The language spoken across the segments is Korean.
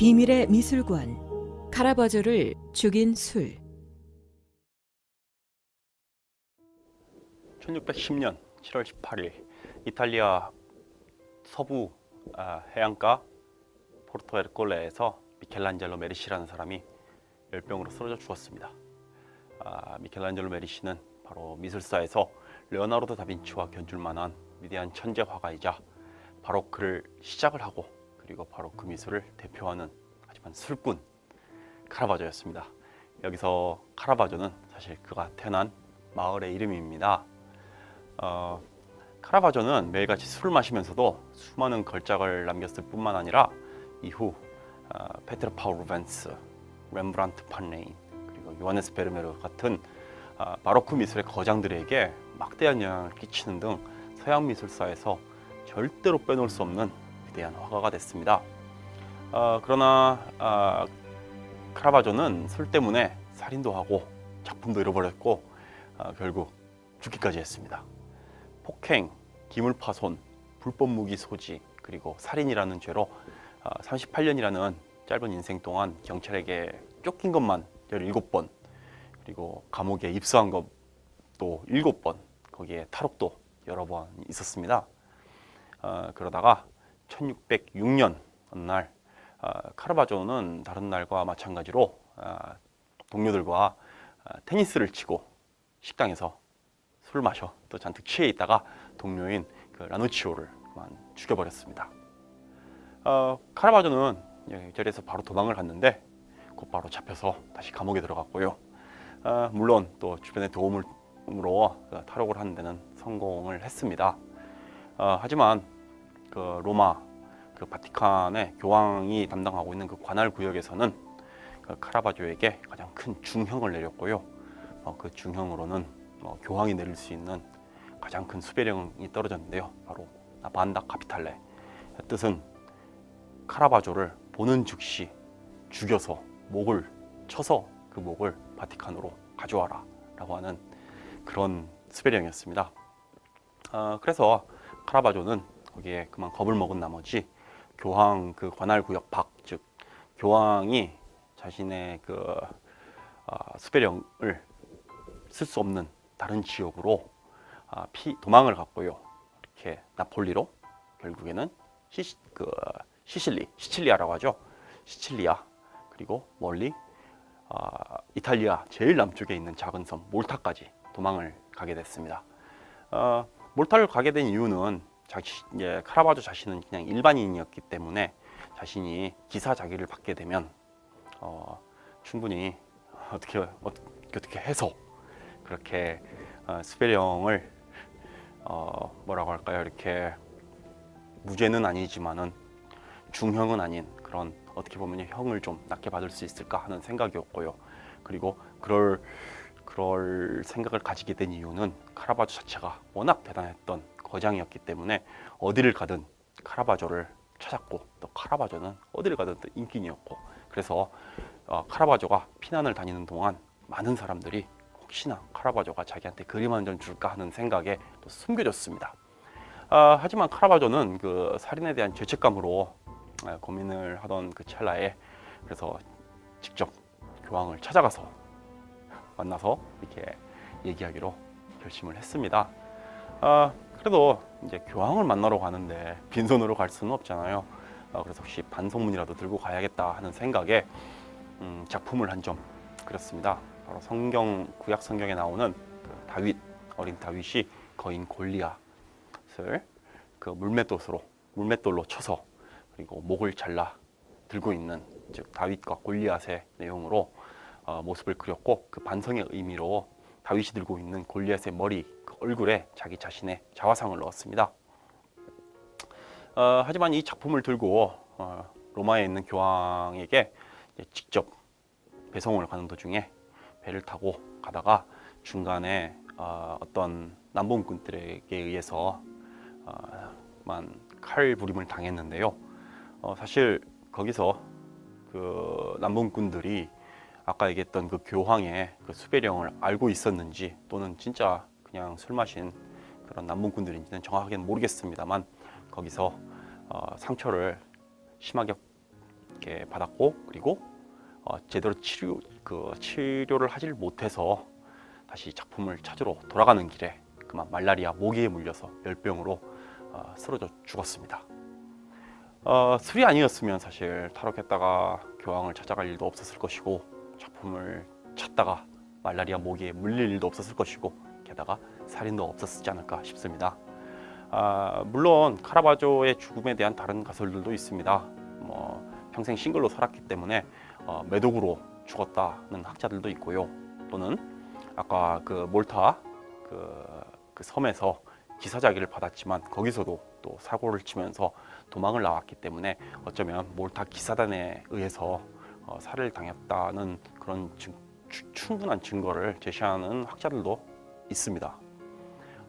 비밀의 미술관 카라바조를 죽인 술 1610년 7월 18일 이탈리아 서부 아, 해안가 포르토 에르콜레에서 미켈란젤로 메리시라는 사람이 열병으로 쓰러져 죽었습니다. 아, 미켈란젤로 메리시는 바로 미술사에서 레오나르도 다빈치와 견줄 만한 위대한 천재 화가이자 바로크를 시작을 하고 그리고 바로 그 미술을 대표하는 하지만 술꾼 카라바조였습니다. 여기서 카라바조는 사실 그가 태어난 마을의 이름입니다. 어, 카라바조는 매일같이 술을 마시면서도 수많은 걸작을 남겼을 뿐만 아니라 이후 어, 페트르 파울 루벤스, 렘브란트 판레인 그리고 요하네스 베르메르 같은 어, 바로크 미술의 거장들에게 막대한 영향을 끼치는 등 서양 미술사에서 절대로 빼놓을 수 없는 위대한 화가가 됐습니다. 어, 그러나 어, 카라바조는 술 때문에 살인도 하고 작품도 잃어버렸고 어, 결국 죽기까지 했습니다. 폭행, 기물파손, 불법 무기 소지 그리고 살인이라는 죄로 38년이라는 짧은 인생 동안 경찰에게 쫓긴 것만 17번 그리고 감옥에 입수한 것도 7번 거기에 탈옥도 여러 번 있었습니다. 어, 그러다가 1606년 어느 날 어, 카르바조는 다른 날과 마찬가지로 어, 동료들과 어, 테니스를 치고 식당에서 술 마셔 또 잔뜩 취해 있다가 동료인 그 라누치오를 죽여버렸습니다. 어, 카라바조는 이 자리에서 바로 도망을 갔는데 곧바로 잡혀서 다시 감옥에 들어갔고요. 어, 물론 또 주변의 도움으로 그 탈옥을 하는 데는 성공을 했습니다. 어, 하지만 그 로마 그 바티칸의 교황이 담당하고 있는 그 관할 구역에서는 그 카라바조에게 가장 큰 중형을 내렸고요. 어, 그 중형으로는 어, 교황이 내릴 수 있는 가장 큰 수배령이 떨어졌는데요. 바로 반다 카피탈레 뜻은 카라바조를 보는 즉시 죽여서 목을 쳐서 그 목을 바티칸으로 가져와라 라고 하는 그런 수배령이었습니다. 어, 그래서 카라바조는 거기에 그만 겁을 먹은 나머지 교황 그 관할 구역 밖, 즉 교황이 자신의 그 어, 수배령을 쓸 수 없는 다른 지역으로 아, 피, 도망을 갔고요. 이렇게 나폴리로 결국에는 시, 그 시실리, 시칠리아라고 하죠. 시칠리아 그리고 멀리 아, 이탈리아 제일 남쪽에 있는 작은 섬 몰타까지 도망을 가게 됐습니다. 어, 몰타를 가게 된 이유는 자신, 예, 카라바조 자신은 그냥 일반인이었기 때문에 자신이 기사 자기를 받게 되면 어, 충분히 어떻게 어떻게 해서 그렇게 어, 스페령을 어, 뭐라고 할까요? 이렇게 무죄는 아니지만은 중형은 아닌 그런 어떻게 보면 형을 좀 낮게 받을 수 있을까 하는 생각이었고요. 그리고 그럴 그럴 생각을 가지게 된 이유는 카라바조 자체가 워낙 대단했던 거장이었기 때문에 어디를 가든 카라바조를 찾았고 또 카라바조는 어디를 가든 또 인기인이었고 그래서 어, 카라바조가 피난을 다니는 동안 많은 사람들이 혹시나 카라바조가 자기한테 그림 한 점 줄까 하는 생각에 또 숨겨졌습니다. 아, 하지만 카라바조는 그 살인에 대한 죄책감으로 아, 고민을 하던 그 찰나에 그래서 직접 교황을 찾아가서 만나서 이렇게 얘기하기로 결심을 했습니다. 아, 그래도 이제 교황을 만나러 가는데 빈손으로 갈 수는 없잖아요. 아, 그래서 혹시 반성문이라도 들고 가야겠다 하는 생각에 음, 작품을 한 점 그렸습니다. 바로 성경 구약 성경에 나오는 그 다윗 어린 다윗이 거인 골리앗을 그 물맷돌로 물맷돌로 쳐서 그리고 목을 잘라 들고 있는 즉 다윗과 골리앗의 내용으로 어, 모습을 그렸고 그 반성의 의미로 다윗이 들고 있는 골리앗의 머리 그 얼굴에 자기 자신의 자화상을 넣었습니다. 어, 하지만 이 작품을 들고 어, 로마에 있는 교황에게 직접 배송을 가는 도중에 배를 타고 가다가 중간에 어, 떤 남봉꾼들에게 의해서 어, 칼 부림을 당했는데요. 어, 사실 거기서 그 남봉꾼들이 아까 얘기했던 그 교황의 그 수배령을 알고 있었는지 또는 진짜 그냥 술 마신 그런 남봉꾼들인지는 정확하게는 모르겠습니다만 거기서 어, 상처를 심하게 이렇게 받았고 그리고 어, 제대로 치료 그 치료를 하질 못해서 다시 작품을 찾으러 돌아가는 길에 그만 말라리아 모기에 물려서 열병으로 어, 쓰러져 죽었습니다. 어, 술이 아니었으면 사실 탈옥했다가 교황을 찾아갈 일도 없었을 것이고 작품을 찾다가 말라리아 모기에 물릴 일도 없었을 것이고 게다가 살인도 없었지 않을까 싶습니다. 아, 물론 카라바조의 죽음에 대한 다른 가설들도 있습니다. 뭐 평생 싱글로 살았기 때문에 어, 매독으로 죽었다는 학자들도 있고요. 또는 아까 그 몰타 그, 그 섬에서 기사자기를 받았지만 거기서도 또 사고를 치면서 도망을 나왔기 때문에 어쩌면 몰타 기사단에 의해서 어, 살해를 당했다는 그런 증, 추- 충분한 증거를 제시하는 학자들도 있습니다.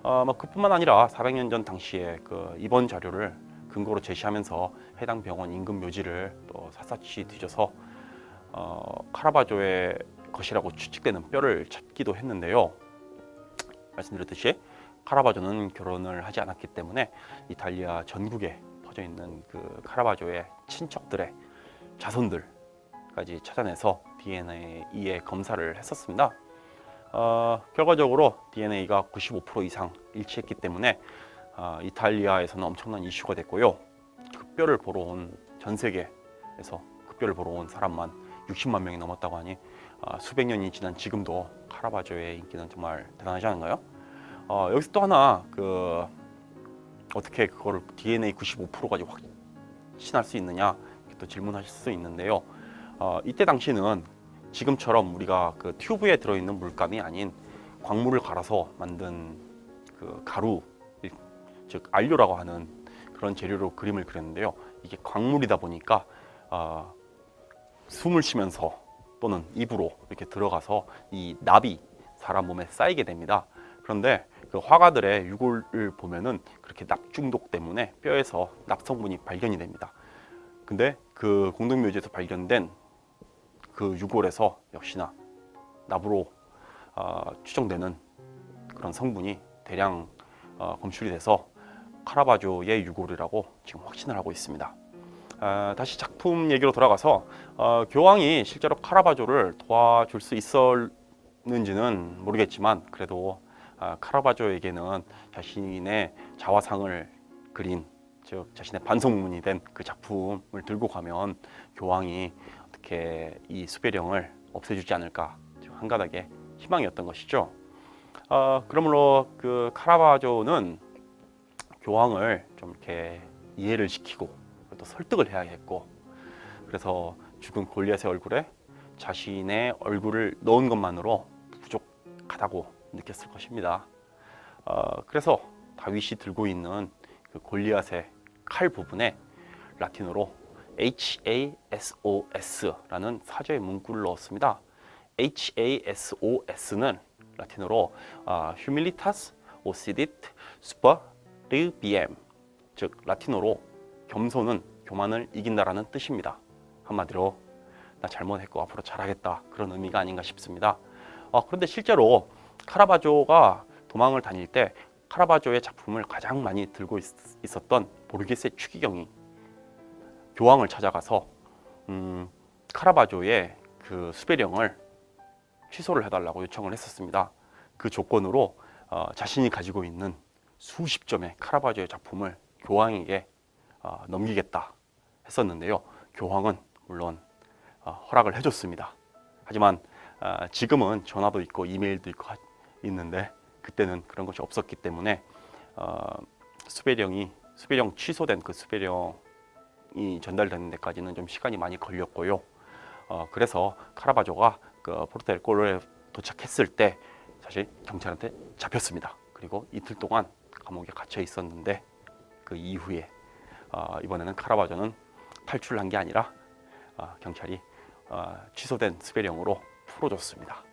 어, 뭐 그뿐만 아니라 400년 전 당시에 그 입원 자료를 근거로 제시하면서 해당 병원 인근 묘지를 또 샅샅이 뒤져서 어, 카라바조의 것이라고 추측되는 뼈를 찾기도 했는데요. 말씀드렸듯이 카라바조는 결혼을 하지 않았기 때문에 이탈리아 전국에 퍼져 있는 그 카라바조의 친척들의 자손들 까지 찾아내서 DNA에 검사를 했었습니다. 어, 결과적으로 DNA가 95% 이상 일치했기 때문에 어, 이탈리아에서는 엄청난 이슈가 됐고요. 그 뼈를 보러 온 전 세계에서 그 뼈를 보러 온 사람만 60만 명이 넘었다고 하니 어, 수백 년이 지난 지금도 카라바조의 인기는 정말 대단하지 않은가요? 어, 여기서 또 하나 그 어떻게 그거를 DNA 95%까지 확신할 수 있느냐 또 질문하실 수 있는데요. 어, 이때 당시는 지금처럼 우리가 그 튜브에 들어있는 물감이 아닌 광물을 갈아서 만든 그 가루 즉 안료라고 하는 그런 재료로 그림을 그렸는데요. 이게 광물이다 보니까 어, 숨을 쉬면서 또는 입으로 이렇게 들어가서 이 납이 사람 몸에 쌓이게 됩니다. 그런데 그 화가들의 유골을 보면은 그렇게 납 중독 때문에 뼈에서 납 성분이 발견이 됩니다. 근데 그 공동묘지에서 발견된 그 유골에서 역시나 납으로 어, 추정되는 그런 성분이 대량 어, 검출이 돼서 카라바조의 유골이라고 지금 확신을 하고 있습니다. 아, 다시 작품 얘기로 돌아가서 어, 교황이 실제로 카라바조를 도와줄 수 있었는지는 모르겠지만 그래도 아, 카라바조에게는 자신의 자화상을 그린 즉 자신의 반성문이 된 그 작품을 들고 가면 교황이 어떻게 이 수배령을 없애주지 않을까 좀 한가닥의 희망이었던 것이죠. 어, 그러므로 그 카라바조는 교황을 좀 이렇게 이해를 시키고 또 설득을 해야겠고 그래서 죽은 골리앗의 얼굴에 자신의 얼굴을 넣은 것만으로 부족하다고 느꼈을 것입니다. 어, 그래서 다윗이 들고 있는 그 골리앗의 칼 부분에 라틴어로 HASOS라는 사제의 문구를 넣었습니다. HASOS는 라틴어로 아, Humilitas Occidit Superbiem 즉 라틴어로 겸손은 교만을 이긴다라는 뜻입니다. 한마디로 나 잘못했고 앞으로 잘하겠다 그런 의미가 아닌가 싶습니다. 어, 그런데 실제로 카라바조가 도망을 다닐 때 카라바조의 작품을 가장 많이 들고 있, 었던 보르게스의 추기경이 교황을 찾아가서 음, 카라바조의 그 수배령을 취소를 해달라고 요청을 했었습니다. 그 조건으로 어, 자신이 가지고 있는 수십 점의 카라바조의 작품을 교황에게 어, 넘기겠다 했었는데요. 교황은 물론 어, 허락을 해줬습니다. 하지만 어, 지금은 전화도 있고 이메일도 있고 하- 있는데 그때는 그런 것이 없었기 때문에 어, 수배령이 수배령 취소된 그 수배령 이 전달되는 데까지는 좀 시간이 많이 걸렸고요. 어, 그래서 카라바조가 그 포르테르코에 도착했을 때 사실 경찰한테 잡혔습니다. 그리고 이틀 동안 감옥에 갇혀 있었는데 그 이후에 어, 이번에는 카라바조는 탈출한 게 아니라 어, 경찰이 어, 취소된 수배령으로 풀어줬습니다.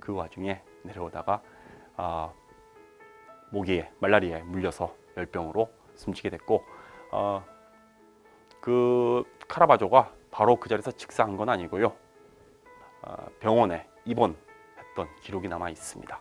그 와중에 내려오다가 어, 모기에 말라리아에 물려서 열병으로 숨지게 됐고 어, 그 카라바조가 바로 그 자리에서 즉사한 건 아니고요. 어, 병원에 입원했던 기록이 남아 있습니다.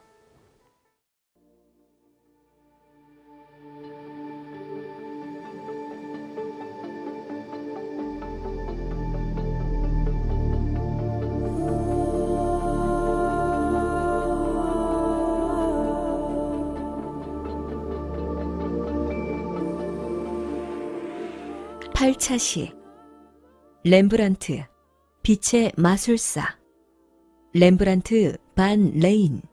8차 시. 렘브란트 빛의 마술사. 렘브란트 반 레인